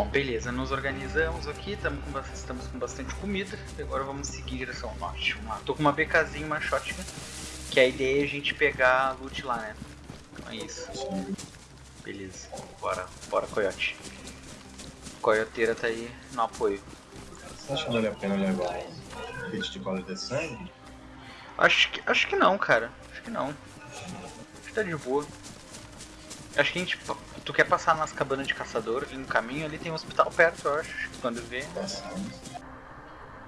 Bom, beleza, nos organizamos aqui, estamos com, bastante, estamos com bastante comida. Agora vamos seguir em direção ao norte. Tô com uma BKzinha, uma shotgun. Que a ideia é a gente pegar a loot lá, né? Então é isso. Beleza, bora, bora coiote. Coioteira tá aí no apoio. Você acha que vale a pena levar um kit de cola de sangue? Acho que, acho que não, cara. Acho que não. Acho que tá de boa. Acho que a gente. Tu quer passar nas cabanas de caçador ali no caminho, ali tem um hospital perto, eu acho. Quando vê.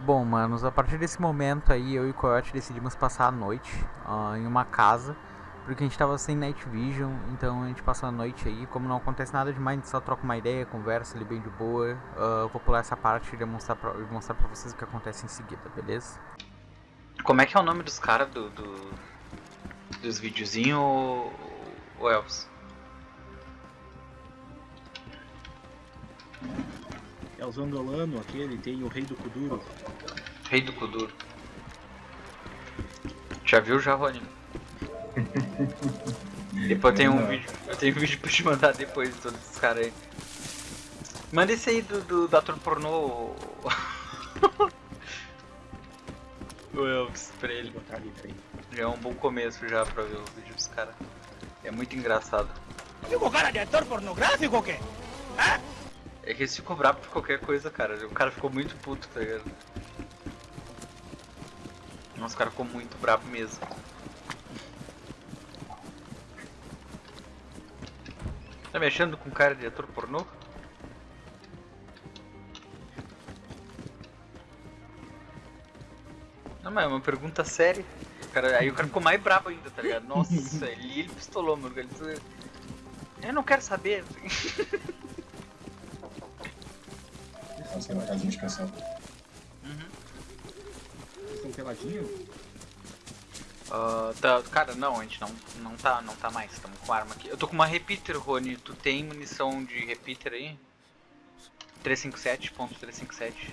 Bom, manos, a partir desse momento aí, eu e o Coyote decidimos passar a noite uh, em uma casa. Porque a gente tava sem night vision, então a gente passou a noite aí. Como não acontece nada demais, a gente só troca uma ideia, conversa ali bem de boa. Uh, eu vou pular essa parte e demonstrar pra, mostrar pra vocês o que acontece em seguida, beleza? Como é que é o nome dos caras do, do, dos videozinhos, o Elvis? É o Zangolano, aquele, tem o Rei do Kuduro. Rei do Kuduro. Já viu já, Rony? depois tem um vídeo. Eu tenho um vídeo pra te mandar depois de todos esses caras aí. Manda esse aí do, do, do ator pornô. o Elvis pra ele. Já é um bom começo já pra ver o vídeo dos caras. É muito engraçado. Digo cara de ator pornográfico ou quê? Ah? É que eles ficam bravos por qualquer coisa, cara. O cara ficou muito puto, tá ligado? Nossa, o cara ficou muito bravo mesmo. Tá me achando com cara de ator pornô? Não, mas é uma pergunta séria. O cara, aí o cara ficou mais bravo ainda, tá ligado? Nossa, ele, ele pistolou, mano. Ele... Eu não quero saber. Nossa, uma casinha de caçada. Uhum. Vocês estão peladinhos? Uh, tá, cara, não, a gente não, não tá, não tá mais, estamos com arma aqui. Eu tô com uma repeater, Rony, tu tem munição de repeater aí? 357.357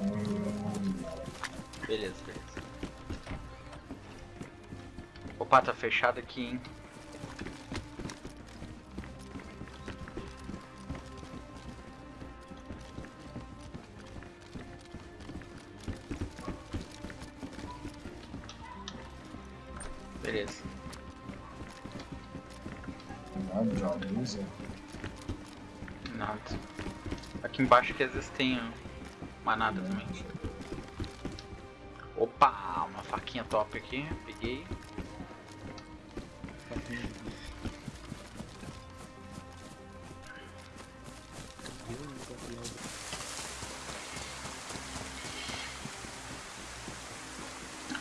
hum. Beleza, beleza Opa, tá fechado aqui, hein Beleza. Nada, já usa. Nada. Aqui embaixo que às vezes tem uma nada também. Opa, uma faquinha top aqui, peguei.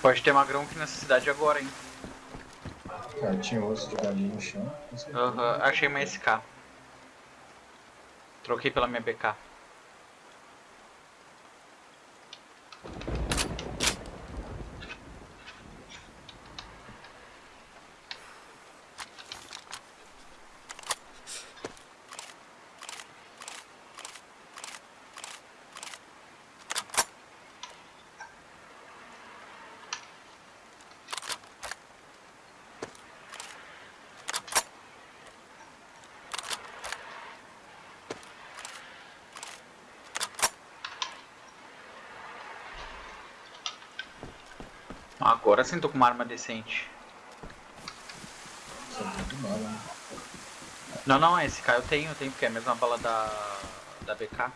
Pode ter magrão aqui nessa cidade agora, hein? Cara, tinha osso de galinha no chão. Aham, uhum, achei uma SK. Troquei pela minha BK. Agora sim tô com uma arma decente. Né? Não, não, esse cara eu tenho, eu tenho, porque é a mesma bala da, da BK.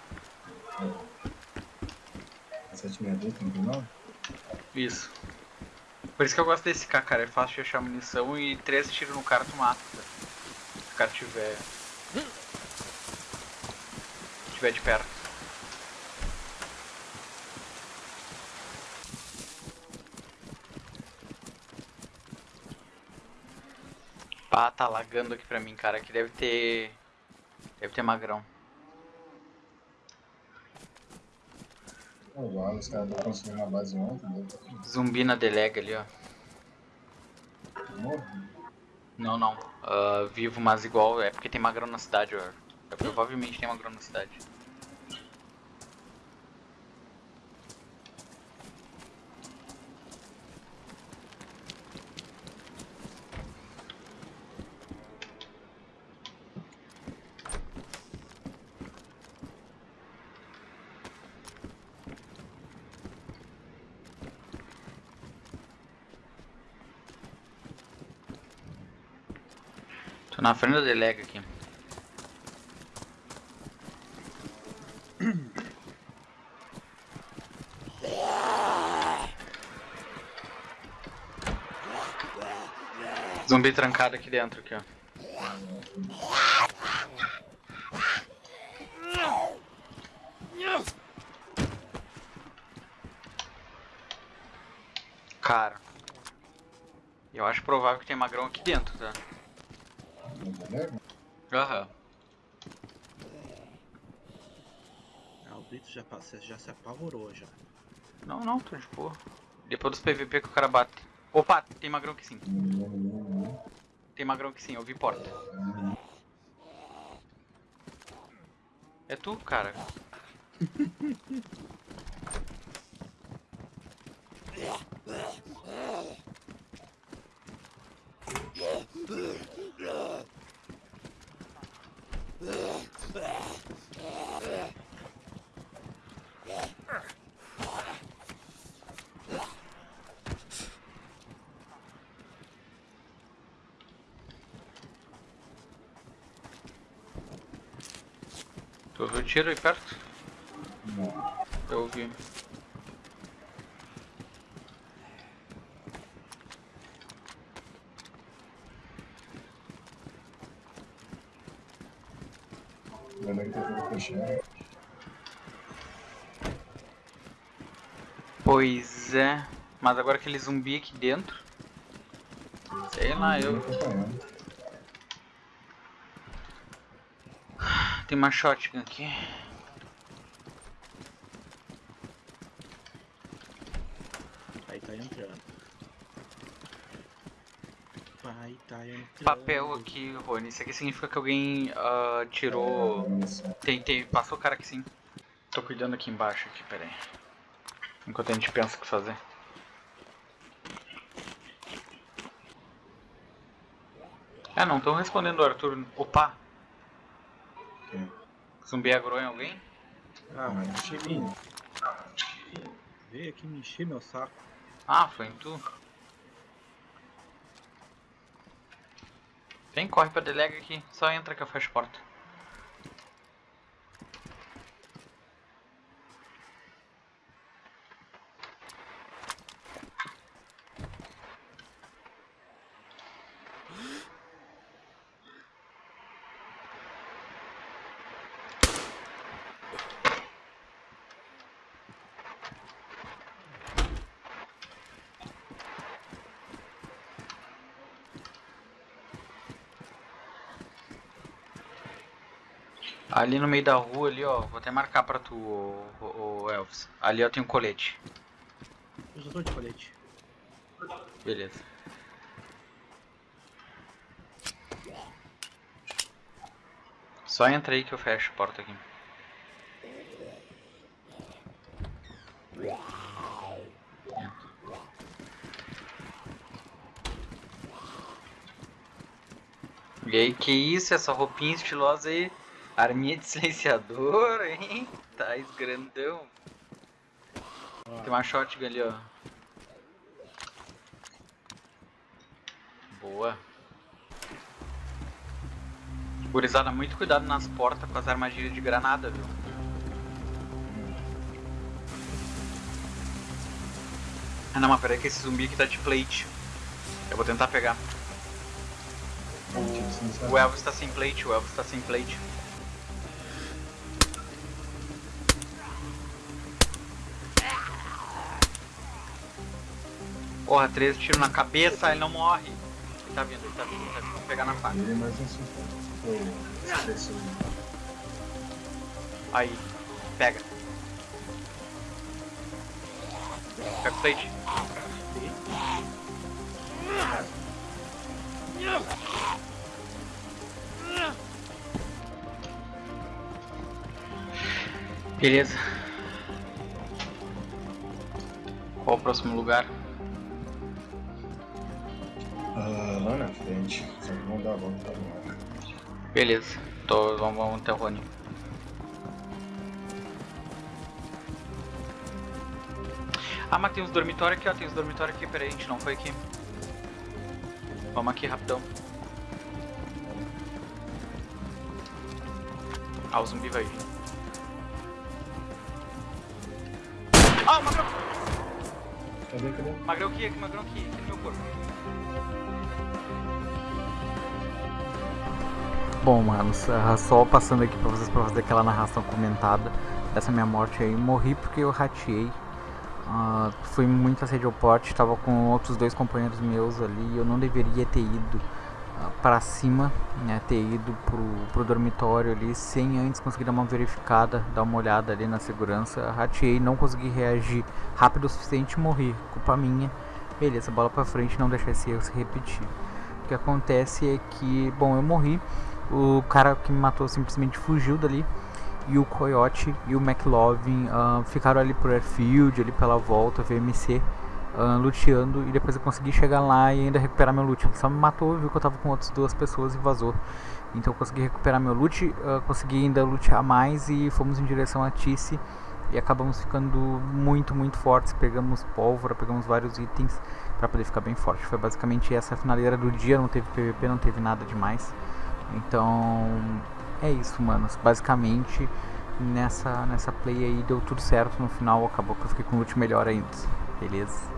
762, Isso. Por isso que eu gosto desse K, cara, é fácil de achar munição e três tiros no cara tu mata. Se o cara tiver... tiver de perto. Ah, tá lagando aqui pra mim, cara. Aqui deve ter... Deve ter magrão. Oh, os caras estão construindo uma base ontem. Zumbi na delega ali, ó. Não, não. Uh, vivo, mas igual. É porque tem magrão na cidade, ó. É, provavelmente tem magrão na cidade. Na frente da delega aqui. Zumbi trancado aqui dentro, aqui, ó. Cara, eu acho provável que tem magrão aqui dentro, tá? Aham. Ah, o Brito já, já se apavorou já. Não, não, tô de boa. Depois dos PVP que o cara bate. Opa, tem magrão aqui sim. Tem magrão aqui sim, eu vi porta. É tu, cara. Tu ouviu tiro aí perto? Eu ouvi. Lembrei que teve fechar. Pois é. Mas agora aquele zumbi aqui dentro. Sei lá, eu. Tem uma shotgun aqui. Aí tá entrando. Vai tá entrando. Papel aqui, Rony. Isso aqui significa que alguém ah, tirou. Tem, tem. Passou o cara aqui sim. Tô cuidando aqui embaixo aqui, pera aí. Enquanto a gente pensa o que fazer. Ah, não estão respondendo o Arthur. Opa! Ok. Zumbi agrou em alguém? Ah, mas ele vir. Veio aqui me encher meu saco. Ah, foi em tu. Vem, corre pra delega aqui. Só entra que eu fecho a porta. Ali no meio da rua, ali ó, vou até marcar pra tu, ô, ô, ô, Elvis. Ali ó tem um colete. Eu já tô de colete. Beleza. Só entra aí que eu fecho a porta aqui. E aí, que isso, essa roupinha estilosa aí? Arminha de silenciador, hein? Tá grandão. Tem uma shotgun ali, ó. Boa. Gurizada, muito cuidado nas portas com as armadilhas de granada, viu? Ah não, mas peraí que esse zumbi aqui tá de plate. Eu vou tentar pegar. O Elvis tá sem plate, o Elvis tá sem plate. Porra, 13 tiros na cabeça, ele não morre. Ele tá vindo, ele tá vindo, ele tá vindo. Vamos pegar na faca. Ele mais um Aí, pega. Pega o plate. Beleza. Qual o próximo lugar? lá na frente. Vamos dar a volta agora. Beleza, Tô, vamos, vamos até o Rony. Ah, mas tem os dormitórios aqui, ó. Tem os dormitórios aqui. Peraí, a gente não foi aqui. Vamos aqui rapidão. Ah, o zumbi vai vir. Ah, o macaco! Cadê, cadê? Magrão aqui, aqui, magrão aqui, aqui no meu corpo. Bom, manos, ah, só passando aqui pra vocês pra fazer aquela narração comentada dessa minha morte aí. Morri porque eu rateei. Uh, fui muito assédio ao porte, tava com outros dois companheiros meus ali. Eu não deveria ter ido para cima, né, ter ido pro, pro dormitório ali sem antes conseguir dar uma verificada, dar uma olhada ali na segurança. Rateei, não consegui reagir rápido o suficiente morri. Culpa minha. Beleza, bola pra frente, não deixar esse erro se repetir. O que acontece é que, bom, eu morri. O cara que me matou simplesmente fugiu dali e o Coyote e o McLovin uh, ficaram ali por airfield, ali pela volta, VMC, uh, luteando e depois eu consegui chegar lá e ainda recuperar meu loot. Ele só me matou, viu que eu tava com outras duas pessoas e vazou. Então eu consegui recuperar meu loot, uh, consegui ainda lutear mais e fomos em direção a Tice e acabamos ficando muito, muito fortes. Pegamos pólvora, pegamos vários itens para poder ficar bem forte. Foi basicamente essa a finaleira do dia, não teve PVP, não teve nada demais. Então é isso, manos. Basicamente, nessa, nessa play aí deu tudo certo. No final acabou que eu fiquei com o loot melhor ainda. Beleza?